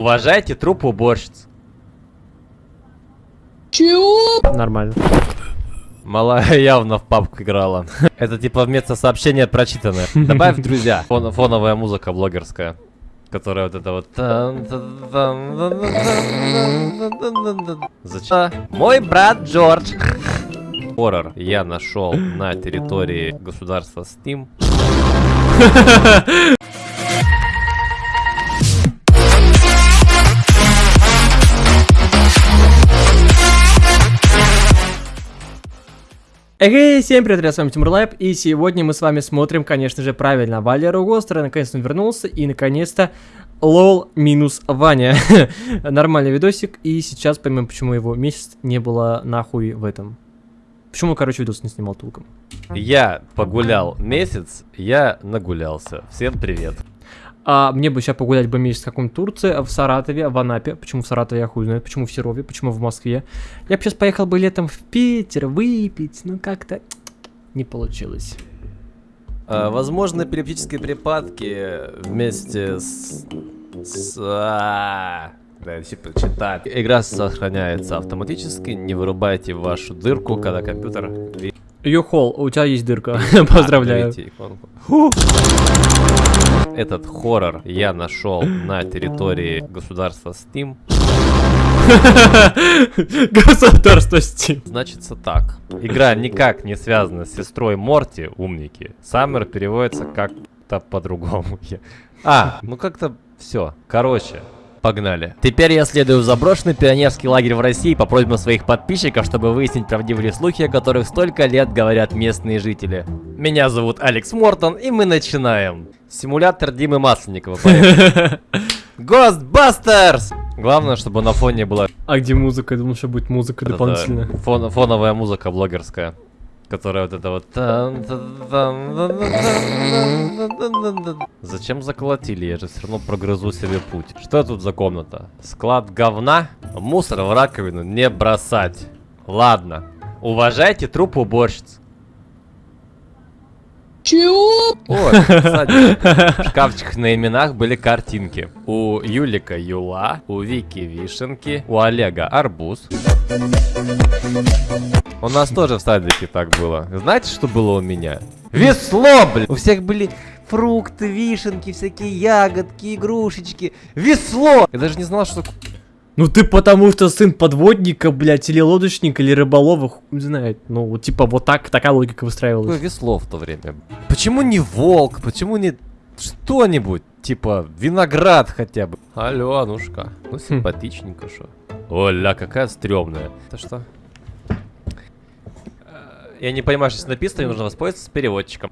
Уважайте труп уборщиц. Нормально. Малая явно в папку играла. Это типа вместо сообщения прочитанное. Добавь друзья. Фон- фоновая музыка блогерская. Которая вот это вот... Зачем? Мой брат Джордж. Хоррор я нашел на территории государства Steam. Эй, всем привет, ребят, с вами Тимур Лайп, и сегодня мы с вами смотрим, конечно же, правильно, Валеру Гостера, наконец-то он вернулся, и наконец-то лол минус Ваня. Нормальный видосик, и сейчас поймем, почему его месяц не было нахуй в этом. Почему, короче, видос не снимал толком. Я погулял месяц, я нагулялся. Всем привет. А мне бы сейчас погулять бы месяц в каком-то Турции, в Саратове, в Анапе. Почему в Саратове, я хуй знает. Почему в Серове, почему в Москве. Я бы сейчас поехал бы летом в Питер выпить, но как-то не получилось. А, возможно, эпилептические припадки вместе с... с а, да, я типа читать. Игра сохраняется автоматически, не вырубайте вашу дырку, когда компьютер... Йохол, у тебя есть дырка. Поздравляю. Этот хоррор я нашел на территории государства Steam. Государство Steam. Значится так. Игра никак не связана с сестрой Морти, умники. Саммер переводится как-то по-другому. А, ну как-то все. Короче, погнали. Теперь я следую в заброшенный пионерский лагерь в России по просьбам своих подписчиков, чтобы выяснить правдивые слухи, о которых столько лет говорят местные жители. Меня зовут Алекс Мортон, и мы начинаем. Симулятор Димы Масленникова. поехали. Ghostbusters! Главное, чтобы на фоне была А где музыка? Я думал, что будет музыка дополнительная. фон- фоновая музыка блогерская. Которая вот это вот... Зачем заколотили? Я же все равно прогрызу себе путь. Что тут за комната? Склад говна? Мусор в раковину не бросать. Ладно. Уважайте труп уборщиц. Чего? О, кстати, в шкафчиках на именах были картинки. У Юлика Юла, у Вики Вишенки, у Олега Арбуз. У нас тоже в садике так было. Знаете, что было у меня? Весло, блин! У всех были фрукты, вишенки, всякие ягодки, игрушечки. Весло! Я даже не знал, что... Ну ты потому что сын подводника, блядь, или лодочника, или рыболова, хуй знает. Ну, вот типа вот так, такая логика Какое выстраивалась. весло в то время? Почему не волк? Почему не что-нибудь? Типа виноград хотя бы. Алло, Анушка. Ну симпатичненько, что. Оля, какая стрёмная. Это что? Э, Я не понимаю, что здесь написано, мне нужно воспользоваться с переводчиком.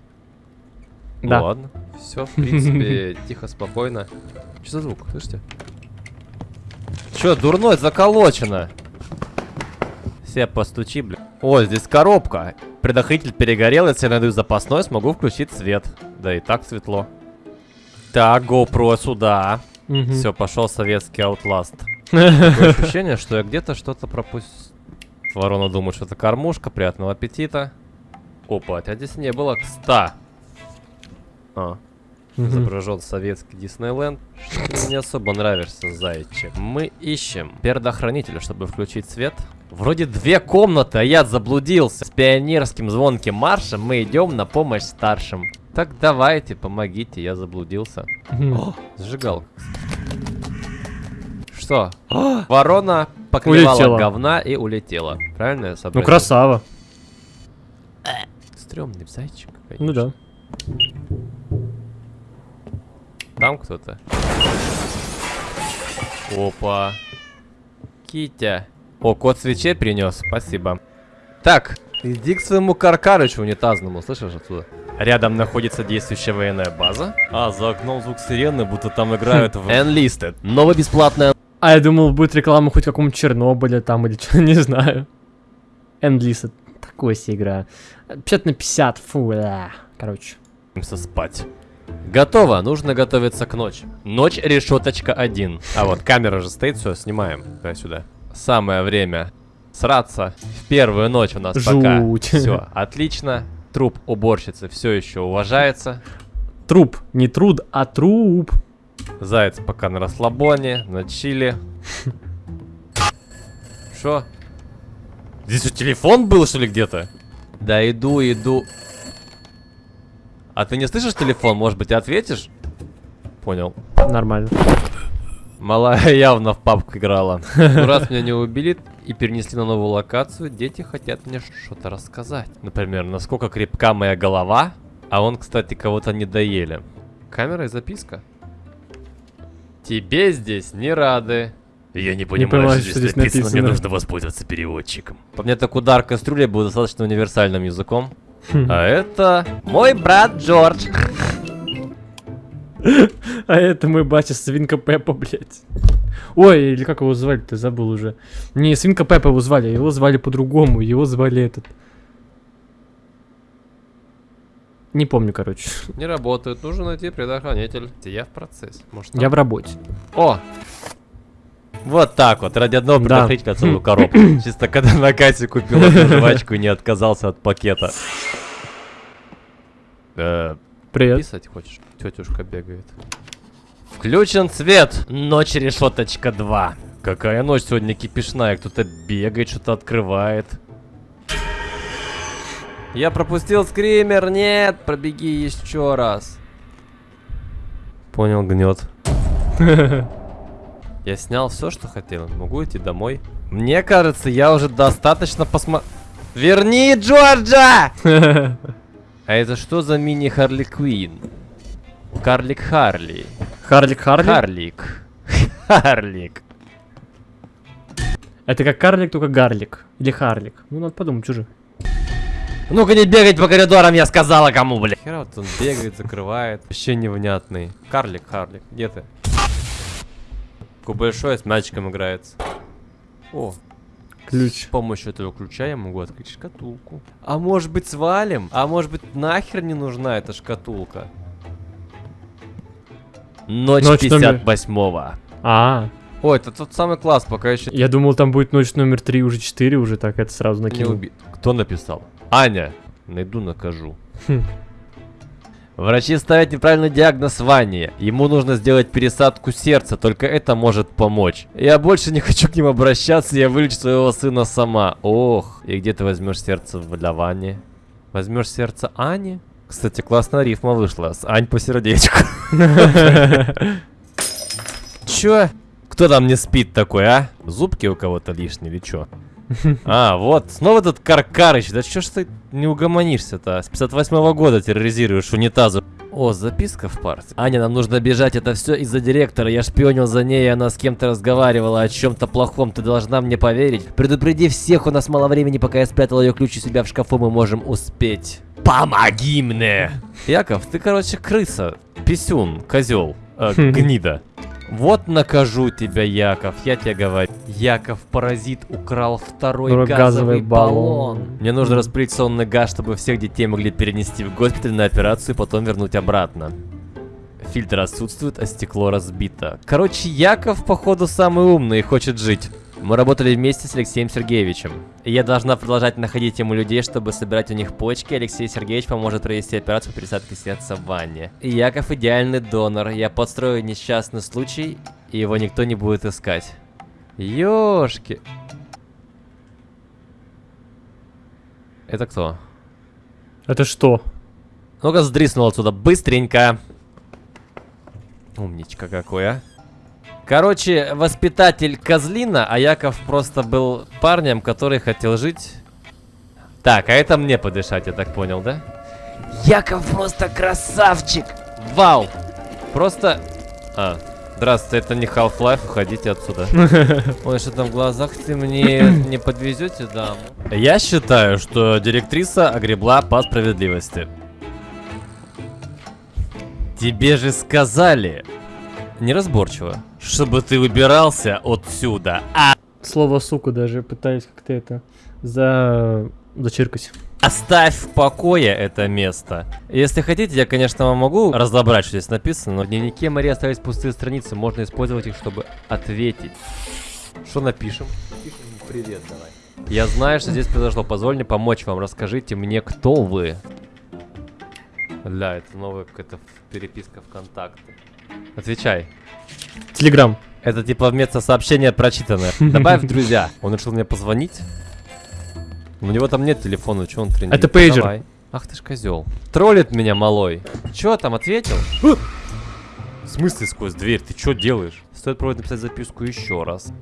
Да. Ладно. Все, в принципе, тихо, спокойно. Что за звук? Слышите? Че, дурной, заколочено. Все постучи, блин. О, здесь коробка. Предохранитель перегорел, если я найду запасной, смогу включить свет. Да и так светло. Так, GoPro сюда. Мгм. Все, пошел советский Outlast. Такое ощущение, что я где-то что-то пропустил. Ворона думает, что это кормушка. Приятного аппетита. Опа, тебя здесь не было. Кста. А, изображен советский Диснейленд. Что ты мне не особо нравишься, зайчик. Мы ищем предохранителя, чтобы включить свет. Вроде две комнаты, а я заблудился. С пионерским звонким маршем мы идем на помощь старшим. Так давайте, помогите, я заблудился. О, зажигалка. Что? О, ворона поклевала Улетела. говна и улетела. Правильно я Ну сообразил? красава. Стрёмный зайчик, Ну конечно. да. Там кто-то. Опа. Китя. О, кот свечей принес, спасибо. Так, иди к своему каркарычу унитазному, слышишь отсюда? Рядом находится действующая военная база. А, за окном звук сирены, будто там играют в Enlisted. Новая бесплатная А я думал, будет реклама хоть какому-то Чернобыля там или что, не знаю. Эндлиса. Такой себе игра. 50 на 50, фу, да. Короче. Спать. Готово, нужно готовиться к ночи. Ночь решеточка 1. А вот камера же стоит, все, снимаем. Дай сюда. Самое время сраться. В первую ночь у нас пока. Жуть. Все, отлично. Труп уборщицы все еще уважается. Труп. Не труд, а труп. Заяц пока на расслабоне, на чили. Что? Здесь у телефон был, что ли, где-то? Да иду, иду. А ты не слышишь телефон? Может быть, ответишь? Понял. Нормально. Малая явно в папку играла. Ну, раз меня не убили и перенесли на новую локацию, дети хотят мне что-то рассказать. Например, насколько крепка моя голова, а он, кстати, кого-то не доели. Камера и записка. Тебе здесь не рады. Я не понимаю, понимаю, что что здесь здесь написано, мне написано. нужно воспользоваться переводчиком. По мне так удар кастрюли был достаточно универсальным языком. А это мой брат Джордж. А это мой батя Свинка Пеппа, блядь. Ой, или как его звали, ты забыл уже. Не, Свинка Пеппа его звали, его звали по-другому, его звали этот. Не помню, короче. Не работает, нужно найти предохранитель. Я в процессе. Может, Я в работе. О! Вот так вот, ради одного Да. предохранителя целую коробку. Чисто когда на кассе купил эту жвачку и не отказался от пакета. Э, Привет. Писать хочешь? Тетюшка бегает. Включен свет. Ночь решеточка 2. Какая ночь сегодня кипишная. Кто-то бегает, что-то открывает. Я пропустил скример. Нет, пробеги еще раз. Понял, гнет. Я снял все, что хотел. Могу идти домой. Мне кажется, я уже достаточно посмо... Верни Джорджа! А это что за мини Харли Квин? Карлик Харли. Харлик Харли? Харлик. Харлик. Это как карлик, только гарлик. Или харлик. Ну, надо подумать, чужих. Ну-ка не бегать по коридорам, я сказала кому, бля. Хера вот он бегает, закрывает. Вообще невнятный. Карлик, Харлик, где ты? Такой большой, с мячиком играется. О, Ключ. С помощью этого ключа я могу открыть шкатулку. А может быть свалим? А может быть нахер не нужна эта шкатулка? Ночь, Ночь номер- 58-го. А, Ой, это тот самый класс, пока еще я думал, там будет ночь номер три, уже 4, уже так это сразу накинул. убит. Кто написал? Аня. Найду, накажу. Хм. Врачи ставят неправильный диагноз Ване. Ему нужно сделать пересадку сердца, только это может помочь. Я больше не хочу к ним обращаться, я вылечу своего сына сама. Ох, и где ты возьмешь сердце для Вани? Возьмешь сердце Ани? Кстати, классная рифма вышла. С Ань по сердечку. Чё? Кто там не спит такой, а? Зубки у кого-то лишние или чё? А, вот, снова этот Каркарыч. Да чё ж ты не угомонишься-то? С 58 года терроризируешь унитазы. О, записка в парте. Аня, нам нужно бежать, это все из-за директора. Я шпионил за ней, и она с кем-то разговаривала о чем-то плохом. Ты должна мне поверить. Предупреди всех, у нас мало времени, пока я спрятал ее ключ у себя в шкафу, мы можем успеть. Помоги мне! Яков, ты, короче, крыса. Писюн, козел, э, гнида. Вот накажу тебя, Яков, я тебе говорю. Яков, паразит, украл второй, Второй газовый, газовый баллон. баллон. Мне нужно распылить сонный газ, чтобы всех детей могли перенести в госпиталь на операцию и потом вернуть обратно. Фильтр отсутствует, а стекло разбито. Короче, Яков, походу, самый умный и хочет жить. Мы работали вместе с Алексеем Сергеевичем. И я должна продолжать находить ему людей, чтобы собирать у них почки. Алексей Сергеевич поможет провести операцию по пересадке сердца в ванне. И Яков идеальный донор. Я подстрою несчастный случай, и его никто не будет искать. Ёшки. Это кто? Это что? Ну-ка, сдриснул отсюда быстренько. Умничка какой, а. Короче, воспитатель козлина, а Яков просто был парнем, который хотел жить. Так, а это мне подышать, я так понял, да? Яков просто красавчик! Вау! Просто... А, здравствуйте, это не Half-Life, уходите отсюда. Ой, что там в глазах ты мне не подвезете, даму? Я считаю, что директриса огребла по справедливости. Тебе же сказали, неразборчиво, чтобы ты выбирался отсюда. А Слово сука даже пытаюсь как-то это за... зачиркать. оставь в покое это место. Если хотите, я, конечно, вам могу разобрать, что здесь написано, но в дневнике Марии остались пустые страницы, можно использовать их, чтобы ответить. Что напишем? Напишем привет давай. Я знаю, что здесь произошло. Позволь мне помочь вам. Расскажите мне, кто вы. Да, это новая какая-то переписка ВКонтакте. Отвечай. Телеграм. Это типа вместо сообщения прочитанное. Добавь в друзья. Он решил мне позвонить. У него там нет телефона, что он тренит? Это пейджер. Давай. Ах ты ж козел. Троллит меня малой. Чё там, ответил? В смысле сквозь дверь? Ты что делаешь? Стоит пробовать написать записку еще раз.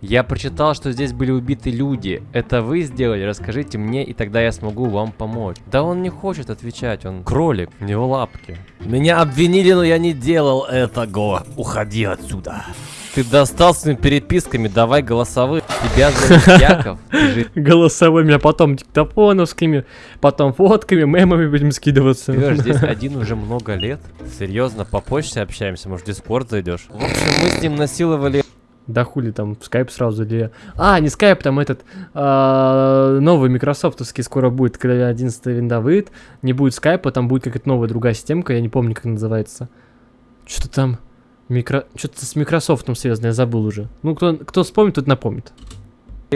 Я прочитал, что здесь были убиты люди. Это вы сделали? Расскажите мне, и тогда я смогу вам помочь. Да он не хочет отвечать, он кролик, у него лапки. Меня обвинили, но я не делал этого. Уходи отсюда. Ты достал своими переписками, давай голосовые. Тебя зовут Яков. Голосовыми, а потом диктофоновскими, потом фотками, мемами будем скидываться. живешь здесь один уже много лет. Серьезно, по почте общаемся, может в Дискорд зайдешь? В общем, мы с ним насиловали Да хули там, скайп сразу или... А, не скайп, там этот а, новый микрософтовский скоро будет, когда 11 винда выйдет. Не будет скайпа, там будет какая-то новая другая системка, я не помню, как называется. Что там? Микро... Что-то с Микрософтом связано, я забыл уже. Ну, кто, кто вспомнит, тот напомнит.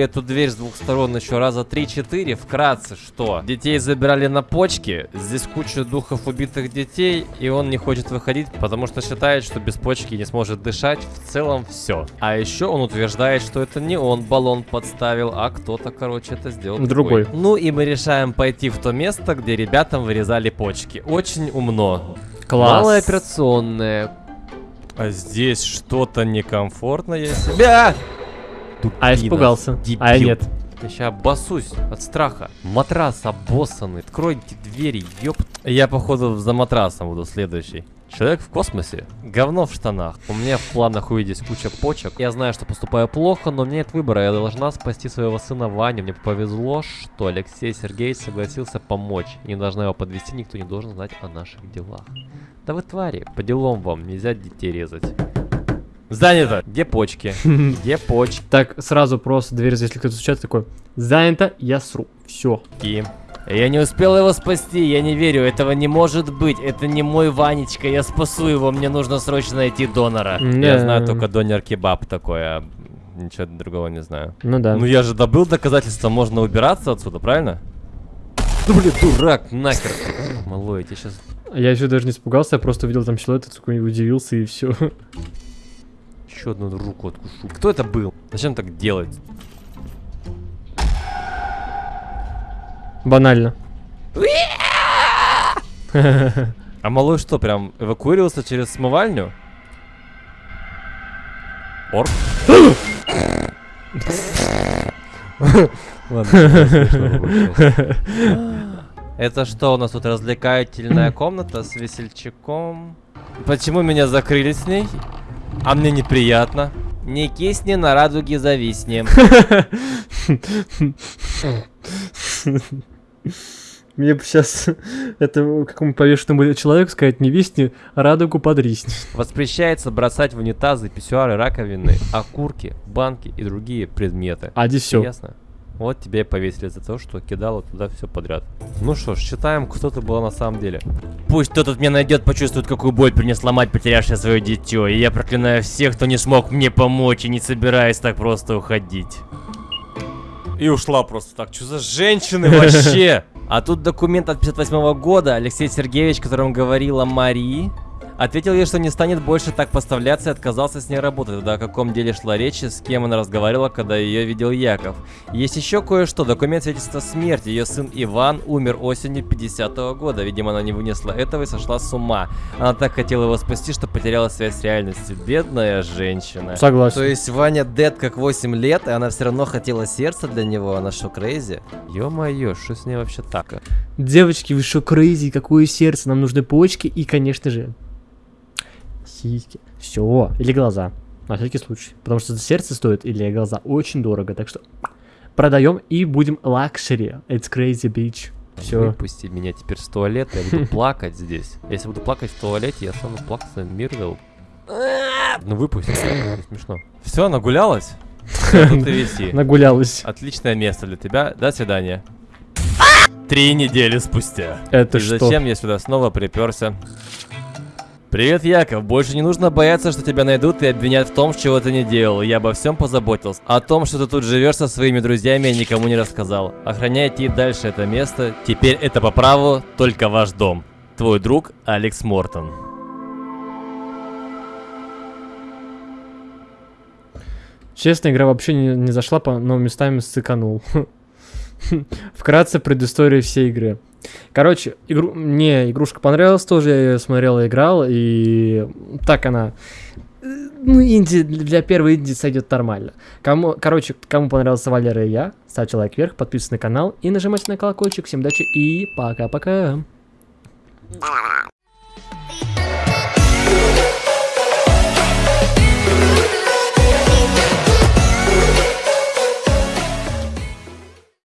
Эту дверь с двух сторон еще раза 3-4. Вкратце, что? Детей забирали на почки, здесь куча духов убитых детей, и он не хочет выходить, потому что считает, что без почки не сможет дышать. В целом все. А еще он утверждает, что это не он баллон подставил, а кто-то, короче, это сделал Другой. Ну и мы решаем пойти в то место, где ребятам вырезали почки. Очень умно. Класс. Малая операционная. А здесь что-то некомфортно я себя. А я испугался. А я Дебил. нет. Я сейчас обоссусь от страха. Матрас обоссанный. Откройте двери, ёп. Я, походу, за матрасом буду следующий. Человек в космосе. Говно в штанах. У меня в планах увидеть куча почек. Я знаю, что поступаю плохо, но у меня нет выбора. Я должна спасти своего сына Ваню. Мне повезло, что Алексей Сергеевич согласился помочь. Не должна его подвести, никто не должен знать о наших делах. Да вы твари, по делам вам, нельзя детей резать. Занято! Где почки? Где почки? Так, сразу просто дверь, если кто-то стучат, такой, занято, я сру. Все. Я не успел его спасти, я не верю, этого не может быть. Это не мой Ванечка, я спасу его, мне нужно срочно найти донора. Я Да. знаю только донор кебаб такой, а ничего другого не знаю. Ну да. Ну я же добыл доказательства, можно убираться отсюда, правильно? Ну блин, дурак, нахер. Малой, я тебе сейчас... Я еще даже не испугался, я просто увидел там силуэт, такой удивился и все. Еще одну руку откушу. Кто это был? Зачем так делать? Банально. А малой что, прям эвакуировался через смывальню? Ладно, получилось. Это что, у нас тут развлекательная комната с весельчаком? Почему меня закрыли с ней? А мне неприятно. Не кисни на радуге зависни. Мне бы сейчас это какому повешенному человеку сказать, не висни, радугу подрисни. Воспрещается бросать в унитазы, писсуары, раковины, окурки, банки и другие предметы. А здесь все. Ясно? Вот тебя и повесили за то, что кидала туда все подряд. Ну что ж, считаем, кто ты была на самом деле. Пусть кто тут меня найдет, почувствует, какую боль принесла мать, потерявшая свое дитё. И я проклинаю всех, кто не смог мне помочь и не собираюсь так просто уходить. И ушла просто так. Что за женщины вообще? А тут документ от 58 года. Алексей Сергеевич, которым говорила Марии, ответил ей, что не станет больше так поставляться и отказался с ней работать. Тогда о каком деле шла речь, с кем она разговаривала, когда ее видел Яков. Есть еще кое-что. Документ свидетельства смерти. Ее сын Иван умер осенью 50 года. Видимо, она не вынесла этого и сошла с ума. Она так хотела его спасти, что потеряла связь с реальностью. Бедная женщина. Согласен. То есть Ваня dead как 8 лет, и она все равно хотела сердце для него, она что, crazy? Ё-моё, что с ней вообще так? Девочки, вы что, crazy, какое сердце, нам нужны почки и, конечно же, сиськи. Все, или глаза, на всякий случай. Потому что сердце стоит или глаза очень дорого, так что продаем и будем luxury. It's crazy, bitch. Все. Выпусти меня теперь с туалета, я буду плакать здесь. Если буду плакать в туалете, я стану Плаксой Миртл. Ну выпусти, смешно. Все, нагулялась? Нагулялась. Отличное место для тебя. До свидания. Три недели спустя. Это И что? зачем я сюда снова приперся? Привет, Яков. Больше не нужно бояться, что тебя найдут и обвинят в том, чего ты не делал. Я обо всем позаботился. О том, что ты тут живешь со своими друзьями, я никому не рассказал. Охраняйте и дальше это место. Теперь это по праву только ваш дом. Твой друг Алекс Мортон. Честно, игра вообще не, не зашла, но местами сыканул. Вкратце предыстория всей игры. Короче, игру... мне игрушка понравилась тоже, я ее смотрел и играл, и так она... э, Ну, инди, для первой инди сойдет нормально. Кому, короче, кому понравился Валера и я, ставьте лайк вверх, подписывайтесь на канал и нажимайте на колокольчик. Всем удачи и пока-пока.